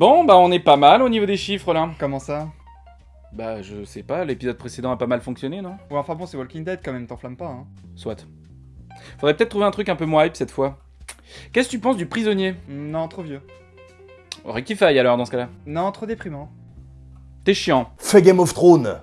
Bon, bah on est pas mal au niveau des chiffres là. Comment ça? Bah je sais pas, l'épisode précédent a pas mal fonctionné, non? Ouais, enfin bon, c'est Walking Dead quand même, t'enflamme pas, hein. Soit. Faudrait peut-être trouver un truc un peu moins hype cette fois. Qu'est-ce que tu penses du prisonnier? Non, trop vieux. Rectify alors dans ce cas-là. Non, trop déprimant. T'es chiant. Fais Game of Thrones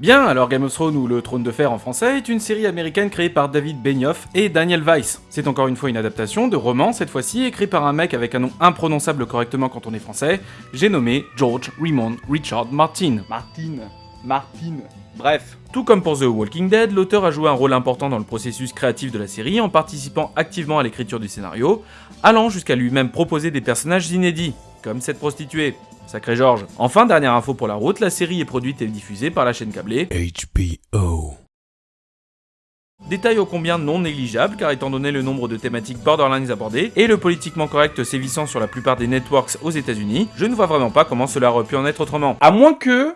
Bien, alors Game of Thrones ou Le Trône de Fer en français est une série américaine créée par David Benioff et Daniel Weiss. C'est encore une fois une adaptation de roman, cette fois-ci écrit par un mec avec un nom imprononçable correctement quand on est français, j'ai nommé George Raymond Richard Martin. Martine. Martine. Bref, tout comme pour The Walking Dead, l'auteur a joué un rôle important dans le processus créatif de la série en participant activement à l'écriture du scénario, allant jusqu'à lui-même proposer des personnages inédits, comme cette prostituée. Sacré George. Enfin, dernière info pour la route, la série est produite et diffusée par la chaîne câblée HBO. Détail ô combien non négligeable car étant donné le nombre de thématiques borderlines abordées et le politiquement correct sévissant sur la plupart des networks aux états unis je ne vois vraiment pas comment cela aurait pu en être autrement. À moins que,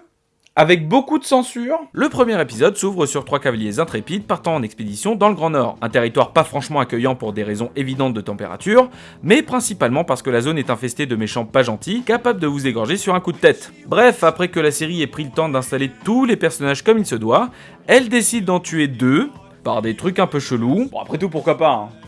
avec beaucoup de censure, le premier épisode s'ouvre sur trois cavaliers intrépides partant en expédition dans le Grand Nord, un territoire pas franchement accueillant pour des raisons évidentes de température, mais principalement parce que la zone est infestée de méchants pas gentils, capables de vous égorger sur un coup de tête. Bref, après que la série ait pris le temps d'installer tous les personnages comme il se doit, elle décide d'en tuer deux, par des trucs un peu chelous. Bon après tout pourquoi pas hein.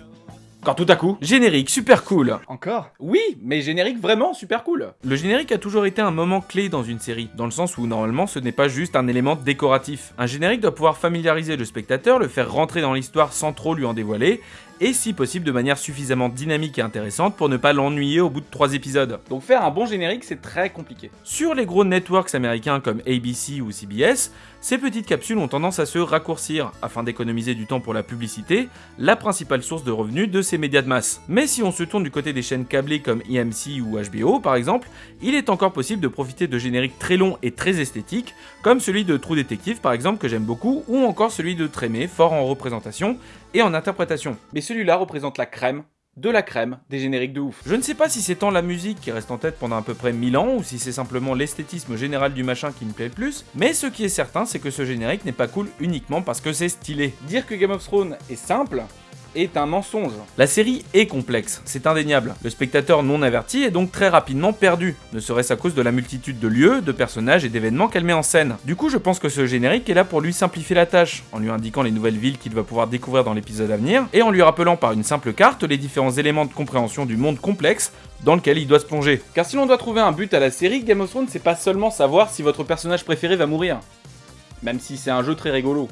Quand tout à coup, générique super cool. Encore? Oui, mais générique vraiment super cool. Le générique a toujours été un moment clé dans une série, dans le sens où normalement ce n'est pas juste un élément décoratif. Un générique doit pouvoir familiariser le spectateur, le faire rentrer dans l'histoire sans trop lui en dévoiler, et si possible de manière suffisamment dynamique et intéressante pour ne pas l'ennuyer au bout de 3 épisodes. Donc faire un bon générique c'est très compliqué. Sur les gros networks américains comme ABC ou CBS, ces petites capsules ont tendance à se raccourcir afin d'économiser du temps pour la publicité, la principale source de revenus de ces médias de masse. Mais si on se tourne du côté des chaînes câblées comme EMC ou HBO par exemple, il est encore possible de profiter de génériques très longs et très esthétiques, comme celui de True Detective par exemple que j'aime beaucoup, ou encore celui de Trémé, fort en représentation et en interprétation. Celui-là représente la crème de la crème des génériques de ouf. Je ne sais pas si c'est tant la musique qui reste en tête pendant à peu près 1000 ans ou si c'est simplement l'esthétisme général du machin qui me plaît le plus, mais ce qui est certain c'est que ce générique n'est pas cool uniquement parce que c'est stylé. Dire que Game of Thrones est simple, est un mensonge. La série est complexe, c'est indéniable. Le spectateur non averti est donc très rapidement perdu, ne serait-ce à cause de la multitude de lieux, de personnages et d'événements qu'elle met en scène. Du coup, je pense que ce générique est là pour lui simplifier la tâche, en lui indiquant les nouvelles villes qu'il va pouvoir découvrir dans l'épisode à venir, et en lui rappelant par une simple carte les différents éléments de compréhension du monde complexe dans lequel il doit se plonger. Car si l'on doit trouver un but à la série, Game of Thrones c'est pas seulement savoir si votre personnage préféré va mourir. Même si c'est un jeu très rigolo.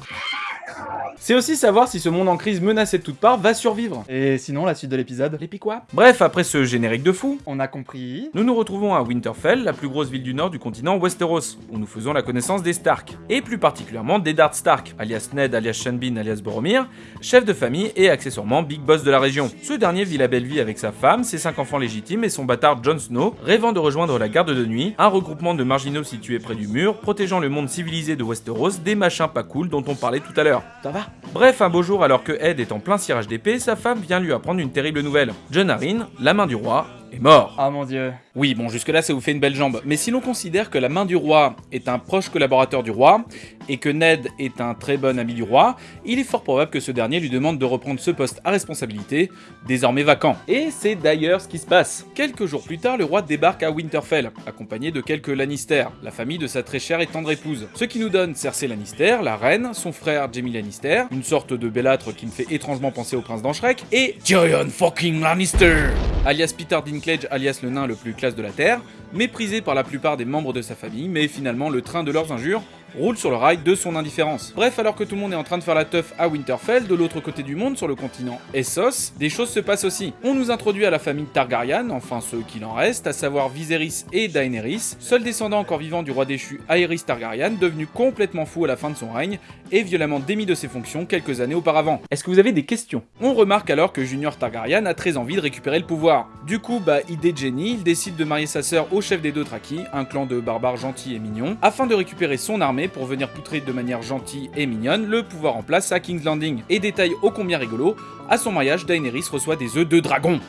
C'est aussi savoir si ce monde en crise menacé de toutes parts va survivre. Et sinon, la suite de l'épisode Les quoi Bref, après ce générique de fou, On a compris. nous nous retrouvons à Winterfell, la plus grosse ville du nord du continent Westeros, où nous faisons la connaissance des Stark, et plus particulièrement d'Eddard Stark, alias Ned, alias Sean Bean, alias Boromir, chef de famille et accessoirement big boss de la région. Ce dernier vit la belle vie avec sa femme, ses cinq enfants légitimes et son bâtard Jon Snow, rêvant de rejoindre la garde de nuit, un regroupement de marginaux situés près du mur, protégeant le monde civilisé de Westeros des machins pas cool dont on parlait tout à l'heure. Ça va Bref, un beau jour, alors que Ed est en plein cirage d'épée, sa femme vient lui apprendre une terrible nouvelle. John la main du roi, est mort. Ah mon dieu. Oui, bon, jusque-là, ça vous fait une belle jambe. Mais si l'on considère que la main du roi est un proche collaborateur du roi, et que Ned est un très bon ami du roi, il est fort probable que ce dernier lui demande de reprendre ce poste à responsabilité, désormais vacant. Et c'est d'ailleurs ce qui se passe. Quelques jours plus tard, le roi débarque à Winterfell, accompagné de quelques Lannister, la famille de sa très chère et tendre épouse. Ce qui nous donne Cersei Lannister, la reine, son frère Jaime Lannister, une sorte de bellâtre qui me fait étrangement penser au prince d'Anchrek, et Tyrion fucking Lannister alias Peter Dinklage, alias le nain le plus classe de la Terre, méprisé par la plupart des membres de sa famille, mais finalement le train de leurs injures roule sur le rail de son indifférence. Bref, alors que tout le monde est en train de faire la teuf à Winterfell, de l'autre côté du monde, sur le continent Essos, des choses se passent aussi. On nous introduit à la famille Targaryen, enfin ceux qu'il en reste, à savoir Viserys et Daenerys, seul descendant encore vivant du roi déchu Aerys Targaryen, devenu complètement fou à la fin de son règne, et violemment démis de ses fonctions quelques années auparavant. Est-ce que vous avez des questions? On remarque alors que Junior Targaryen a très envie de récupérer le pouvoir. Du coup, bah, idée de génie, il décide de marier sa sœur au chef des Dothraki, un clan de barbares gentils et mignons, afin de récupérer son armée pour venir poutrer de manière gentille et mignonne le pouvoir en place à King's Landing. Et détail ô combien rigolo, à son mariage, Daenerys reçoit des œufs de dragon.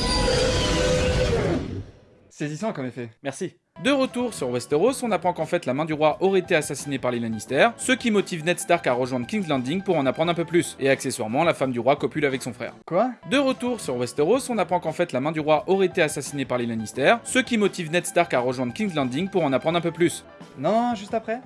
Saisissant comme effet. Merci. De retour sur Westeros, on apprend qu'en fait la main du roi aurait été assassinée par les Lannister, ce qui motive Ned Stark à rejoindre King's Landing pour en apprendre un peu plus, et accessoirement la femme du roi copule avec son frère. Quoi? De retour sur Westeros, on apprend qu'en fait la main du roi aurait été assassinée par les Lannister, ce qui motive Ned Stark à rejoindre King's Landing pour en apprendre un peu plus. Non, juste après?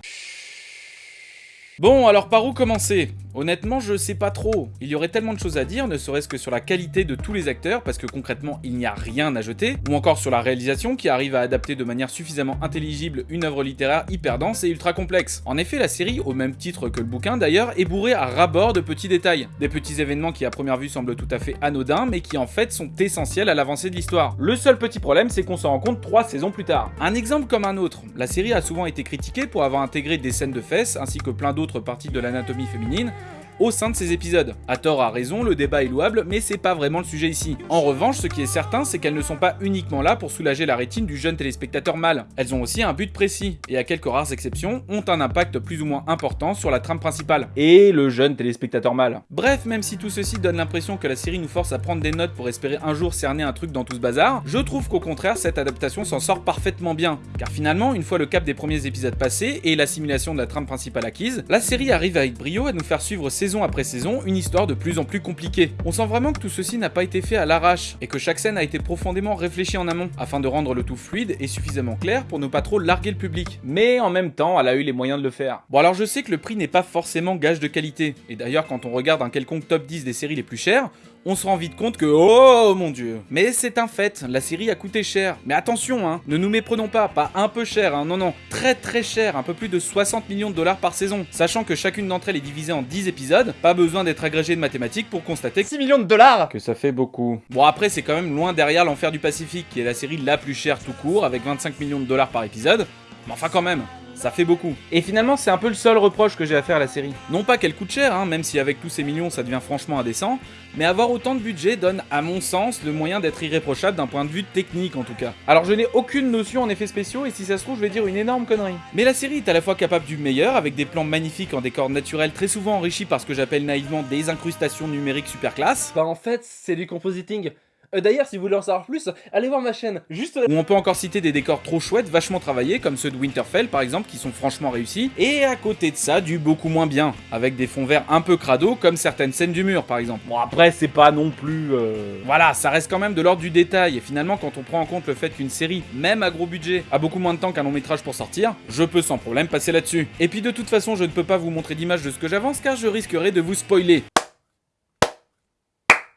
Bon, alors par où commencer? Honnêtement, je sais pas trop. Il y aurait tellement de choses à dire, ne serait-ce que sur la qualité de tous les acteurs, parce que concrètement, il n'y a rien à jeter, ou encore sur la réalisation qui arrive à adapter de manière suffisamment intelligible une œuvre littéraire hyper dense et ultra complexe. En effet, la série, au même titre que le bouquin d'ailleurs, est bourrée à ras-bord de petits détails. Des petits événements qui à première vue semblent tout à fait anodins, mais qui en fait sont essentiels à l'avancée de l'histoire. Le seul petit problème, c'est qu'on s'en rend compte trois saisons plus tard. Un exemple comme un autre, la série a souvent été critiquée pour avoir intégré des scènes de fesses, ainsi que plein d'autres parties de l'anatomie féminine, au sein de ces épisodes. À tort à raison, le débat est louable, mais c'est pas vraiment le sujet ici. En revanche, ce qui est certain, c'est qu'elles ne sont pas uniquement là pour soulager la rétine du jeune téléspectateur mâle. Elles ont aussi un but précis, et à quelques rares exceptions, ont un impact plus ou moins important sur la trame principale. Et le jeune téléspectateur mâle. Bref, même si tout ceci donne l'impression que la série nous force à prendre des notes pour espérer un jour cerner un truc dans tout ce bazar, je trouve qu'au contraire, cette adaptation s'en sort parfaitement bien. Car finalement, une fois le cap des premiers épisodes passé et l'assimilation de la trame principale acquise, la série arrive avec brio à nous faire suivre saison après saison une histoire de plus en plus compliquée. On sent vraiment que tout ceci n'a pas été fait à l'arrache et que chaque scène a été profondément réfléchie en amont afin de rendre le tout fluide et suffisamment clair pour ne pas trop larguer le public. Mais en même temps, elle a eu les moyens de le faire. Bon alors je sais que le prix n'est pas forcément gage de qualité et d'ailleurs quand on regarde un quelconque top 10 des séries les plus chères, on se rend vite compte que oh mon dieu. Mais c'est un fait, la série a coûté cher. Mais attention hein, ne nous méprenons pas, pas un peu cher, hein, non non, très très cher, un peu plus de 60 millions de dollars par saison. Sachant que chacune d'entre elles est divisée en 10 épisodes, pas besoin d'être agrégé de mathématiques pour constater 6 millions de dollars que ça fait beaucoup. Bon après c'est quand même loin derrière l'enfer du Pacifique, qui est la série la plus chère tout court, avec 25 millions de dollars par épisode. Mais enfin quand même, ça fait beaucoup. Et finalement, c'est un peu le seul reproche que j'ai à faire à la série. Non pas qu'elle coûte cher, hein, même si avec tous ces millions ça devient franchement indécent, mais avoir autant de budget donne, à mon sens, le moyen d'être irréprochable d'un point de vue technique en tout cas. Alors je n'ai aucune notion en effets spéciaux et si ça se trouve, je vais dire une énorme connerie. Mais la série est à la fois capable du meilleur, avec des plans magnifiques en décor naturel très souvent enrichis par ce que j'appelle naïvement des incrustations numériques super classe, Bah en fait, c'est du compositing. Euh, D'ailleurs, si vous voulez en savoir plus, allez voir ma chaîne. Juste là. Où on peut encore citer des décors trop chouettes, vachement travaillés, comme ceux de Winterfell par exemple, qui sont franchement réussis. Et à côté de ça, du beaucoup moins bien, avec des fonds verts un peu crado, comme certaines scènes du mur par exemple. Bon après, c'est pas non plus... euh, Voilà, ça reste quand même de l'ordre du détail. Et finalement, quand on prend en compte le fait qu'une série, même à gros budget, a beaucoup moins de temps qu'un long métrage pour sortir, je peux sans problème passer là-dessus. Et puis de toute façon, je ne peux pas vous montrer d'image de ce que j'avance, car je risquerais de vous spoiler.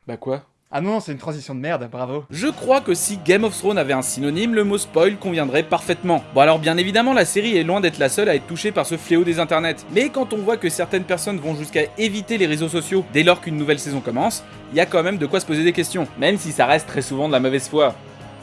Bah quoi? Ah non, c'est une transition de merde, bravo. je crois que si Game of Thrones avait un synonyme, le mot spoil conviendrait parfaitement. Bon alors bien évidemment, la série est loin d'être la seule à être touchée par ce fléau des internets. Mais quand on voit que certaines personnes vont jusqu'à éviter les réseaux sociaux dès lors qu'une nouvelle saison commence, il y a quand même de quoi se poser des questions. Même si ça reste très souvent de la mauvaise foi.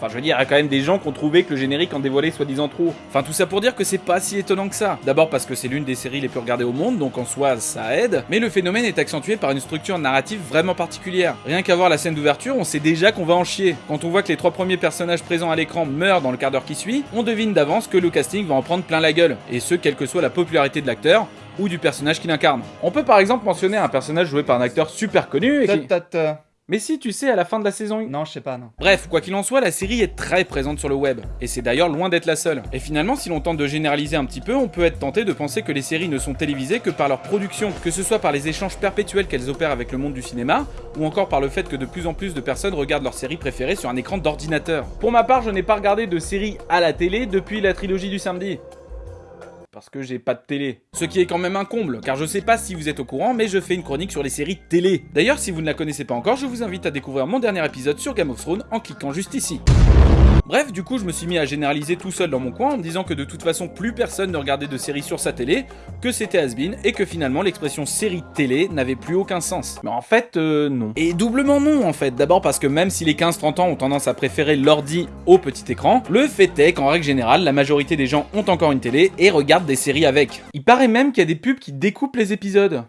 Enfin, je veux dire, il y a quand même des gens qui ont trouvé que le générique en dévoilait soi-disant trop. Enfin, tout ça pour dire que c'est pas si étonnant que ça. D'abord parce que c'est l'une des séries les plus regardées au monde, donc en soi, ça aide. Mais le phénomène est accentué par une structure narrative vraiment particulière. Rien qu'à voir la scène d'ouverture, on sait déjà qu'on va en chier. Quand on voit que les trois premiers personnages présents à l'écran meurent dans le quart d'heure qui suit, on devine d'avance que le casting va en prendre plein la gueule. Et ce, quelle que soit la popularité de l'acteur, ou du personnage qu'il incarne. On peut par exemple mentionner un personnage joué par un acteur super connu et qui... Mais si, tu sais, à la fin de la saison Non, je sais pas, non. Bref, quoi qu'il en soit, la série est très présente sur le web, et c'est d'ailleurs loin d'être la seule. Et finalement, si l'on tente de généraliser un petit peu, on peut être tenté de penser que les séries ne sont télévisées que par leur production, que ce soit par les échanges perpétuels qu'elles opèrent avec le monde du cinéma, ou encore par le fait que de plus en plus de personnes regardent leur série préférée sur un écran d'ordinateur. Pour ma part, je n'ai pas regardé de série à la télé depuis la trilogie du samedi. Parce que j'ai pas de télé. Ce qui est quand même un comble, car je sais pas si vous êtes au courant, mais je fais une chronique sur les séries télé. D'ailleurs, si vous ne la connaissez pas encore, je vous invite à découvrir mon dernier épisode sur Game of Thrones en cliquant juste ici. Bref, du coup, je me suis mis à généraliser tout seul dans mon coin en me disant que de toute façon, plus personne ne regardait de séries sur sa télé, que c'était has-been, et que finalement, l'expression série télé n'avait plus aucun sens. Mais en fait, euh, non. Et doublement non, en fait. D'abord parce que même si les 15-30 ans ont tendance à préférer l'ordi au petit écran, le fait est qu'en règle générale, la majorité des gens ont encore une télé et regardent des séries avec. Il paraît même qu'il y a des pubs qui découpent les épisodes.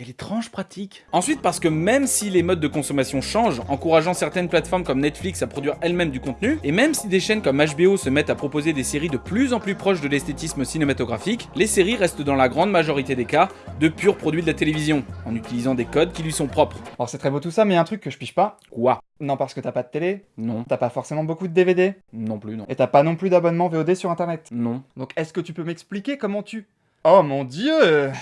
Quelle étrange pratique. Ensuite, parce que même si les modes de consommation changent, encourageant certaines plateformes comme Netflix à produire elles-mêmes du contenu, et même si des chaînes comme HBO se mettent à proposer des séries de plus en plus proches de l'esthétisme cinématographique, les séries restent dans la grande majorité des cas de purs produits de la télévision, en utilisant des codes qui lui sont propres. Bon, c'est très beau tout ça, mais y a un truc que je piche pas. Quoi? Non, parce que t'as pas de télé, Non. t'as pas forcément beaucoup de DVD, Non plus, non. et t'as pas non plus d'abonnement VOD sur internet? Non. Donc est-ce que tu peux m'expliquer comment tu... Oh mon dieu